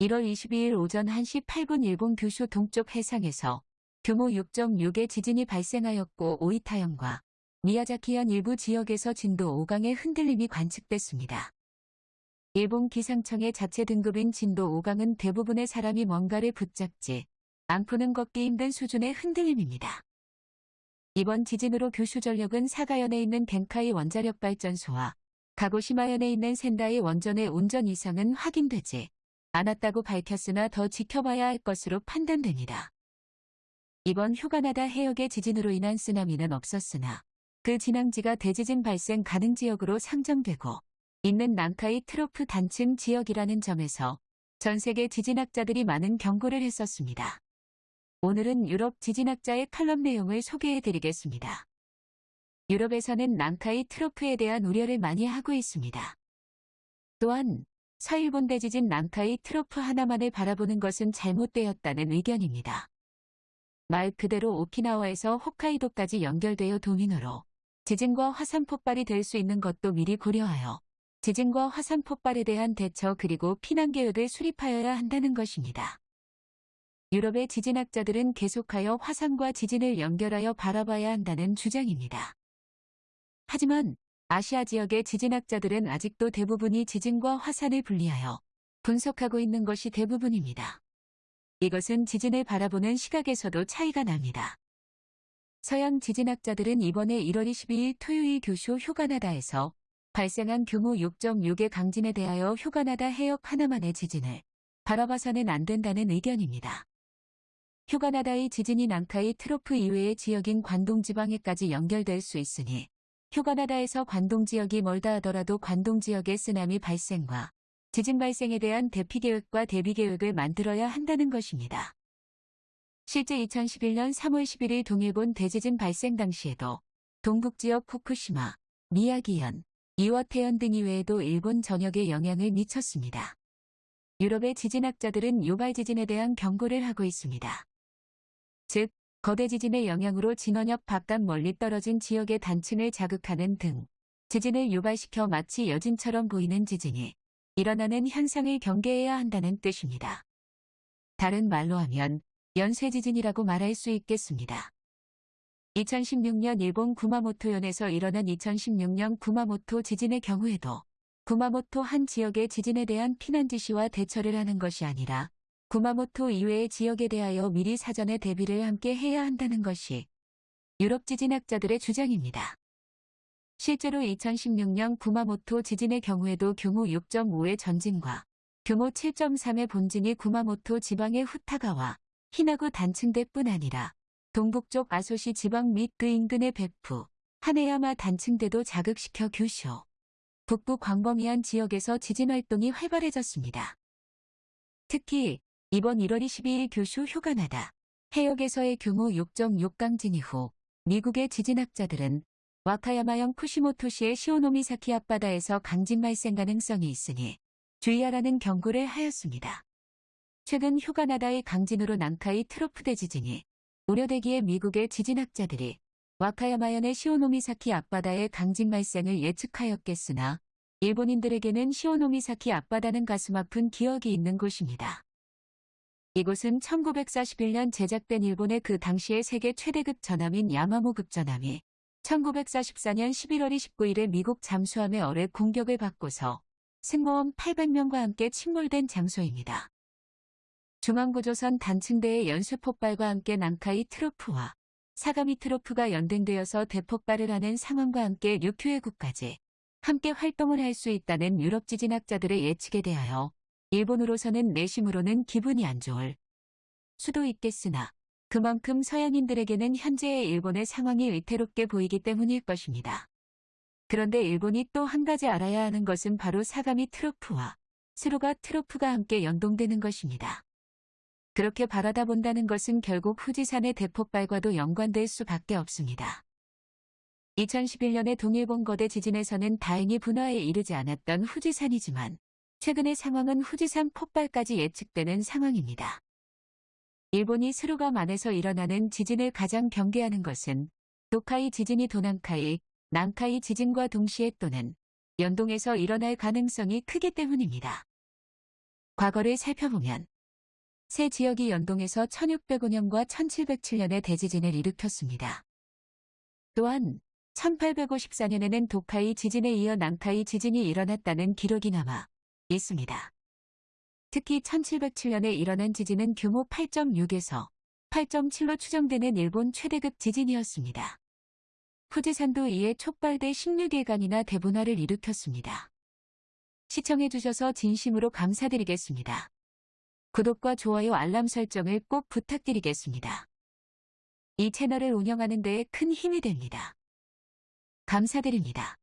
1월 22일 오전 1시 8분 일본 규슈 동쪽 해상에서 규모 6.6의 지진이 발생하였고 오이타현과 미야자키현 일부 지역에서 진도 5강의 흔들림이 관측됐습니다. 일본 기상청의 자체 등급인 진도 5강은 대부분의 사람이 뭔가를 붙잡지 않고는 걷기 힘든 수준의 흔들림입니다. 이번 지진으로 규슈 전력은 사가현에 있는 겐카이 원자력 발전소와 가고시마현에 있는 센다이 원전의 운전 이상은 확인되지 않았다고 밝혔으나 더 지켜봐야 할 것으로 판단됩니다. 이번 휴가나다 해역의 지진으로 인한 쓰나미는 없었으나 그 진앙지가 대지진 발생 가능 지역으로 상정되고 있는 난카이 트로프 단층 지역이라는 점에서 전 세계 지진학자들이 많은 경고를 했었습니다. 오늘은 유럽 지진학자의 칼럼 내용을 소개해 드리겠습니다. 유럽에서는 난카이 트로프에 대한 우려를 많이 하고 있습니다. 또한 서일본 대지진 난카이 트로프 하나만을 바라보는 것은 잘못되었다는 의견입니다. 말 그대로 오키나와에서 홋카이도까지 연결되어 도민으로 지진과 화산 폭발이 될 수 있는 것도 미리 고려하여 지진과 화산 폭발에 대한 대처 그리고 피난 계획을 수립하여야 한다는 것입니다. 유럽의 지진학자들은 계속하여 화산과 지진을 연결하여 바라봐야 한다는 주장입니다. 하지만 아시아 지역의 지진학자들은 아직도 대부분이 지진과 화산을 분리하여 분석하고 있는 것이 대부분입니다. 이것은 지진을 바라보는 시각에서도 차이가 납니다. 서양 지진학자들은 이번에 1월 22일 토요일 교쇼 휴가나다에서 발생한 규모 6.6의 강진에 대하여 휴가나다 해역 하나만의 지진을 바라봐서는 안 된다는 의견입니다. 휴가나다의 지진이 난카이 트로프 이외의 지역인 관동 지방에까지 연결될 수 있으니 휴가나다에서 관동 지역이 멀다 하더라도 관동 지역의 쓰나미 발생과 지진 발생에 대한 대피 계획과 대비 계획을 만들어야 한다는 것입니다. 실제 2011년 3월 11일 동일본 대지진 발생 당시에도 동북 지역 후쿠시마, 미야기현, 이와테현 등 이외에도 일본 전역에 영향을 미쳤습니다. 유럽의 지진학자들은 유발 지진에 대한 경고를 하고 있습니다. 즉, 거대 지진의 영향으로 진원역 바깥 멀리 떨어진 지역의 단층을 자극하는 등 지진을 유발시켜 마치 여진처럼 보이는 지진이 일어나는 현상을 경계해야 한다는 뜻입니다. 다른 말로 하면 연쇄 지진이라고 말할 수 있겠습니다. 2016년 일본 구마모토현에서 일어난 2016년 구마모토 지진의 경우에도 구마모토 한 지역의 지진에 대한 피난 지시와 대처를 하는 것이 아니라 구마모토 이외의 지역에 대하여 미리 사전에 대비를 함께 해야 한다는 것이 유럽 지진학자들의 주장입니다. 실제로 2016년 구마모토 지진의 경우에도 규모 6.5의 전진과 규모 7.3의 본진이 구마모토 지방의 후타가와 히나구 단층대뿐 아니라 동북쪽 아소시 지방 및 그 인근의 베프, 하네야마 단층대도 자극시켜 규쇼, 북부 광범위한 지역에서 지진 활동이 활발해졌습니다. 특히 이번 1월 22일 규슈 휴가나다 해역에서의 규모 6.6강 진 이 후 미국의 지진학자들은 와카야마현 쿠시모토시의 시오노미사키 앞바다에서 강진 발생 가능성이 있으니 주의하라는 경고를 하였습니다. 최근 휴가나다의 강진으로 난카이 트로프 대 지진이 우려되기에 미국의 지진학자들이 와카야마현의 시오노미사키 앞바다의 강진 발생을 예측하였겠으나 일본인들에게는 시오노미사키 앞바다는 가슴 아픈 기억이 있는 곳입니다. 이곳은 1941년 제작된 일본의 그 당시의 세계 최대급 전함인 야마모급 전함이 1944년 11월 29일에 미국 잠수함의 어뢰 공격을 받고서 승무원 800명과 함께 침몰된 장소입니다. 중앙구조선 단층대의 연쇄폭발과 함께 난카이 트로프와 사가미 트로프가 연등되어서 대폭발을 하는 상황과 함께 류큐해국까지 함께 활동을 할 수 있다는 유럽 지진학자들의 예측에 대하여 일본으로서는 내심으로는 기분이 안 좋을 수도 있겠으나 그만큼 서양인들에게는 현재의 일본의 상황이 위태롭게 보이기 때문일 것입니다. 그런데 일본이 또 한 가지 알아야 하는 것은 바로 사가미 트로프와 스루가 트로프가 함께 연동되는 것입니다. 그렇게 바라다 본다는 것은 결국 후지산의 대폭발과도 연관될 수밖에 없습니다. 2011년의 동일본 거대 지진에서는 다행히 분화에 이르지 않았던 후지산이지만 최근의 상황은 후지산 폭발까지 예측되는 상황입니다. 일본이 스루감 안에서 일어나는 지진을 가장 경계하는 것은 도카이 지진이 도난카이, 난카이 지진과 동시에 또는 연동해서 일어날 가능성이 크기 때문입니다. 과거를 살펴보면 세 지역이 연동해서 1605년과 1707년에 대지진을 일으켰습니다. 또한 1854년에는 도카이 지진에 이어 낭타이 지진이 일어났다는 기록이 남아 있습니다. 특히 1707년에 일어난 지진은 규모 8.6에서 8.7로 추정되는 일본 최대급 지진이었습니다. 후지산도 이에 촉발돼 16일간이나 대분화를 일으켰습니다. 시청해주셔서 진심으로 감사드리겠습니다. 구독과 좋아요 알람 설정을 꼭 부탁드리겠습니다. 이 채널을 운영하는 데에 큰 힘이 됩니다. 감사드립니다.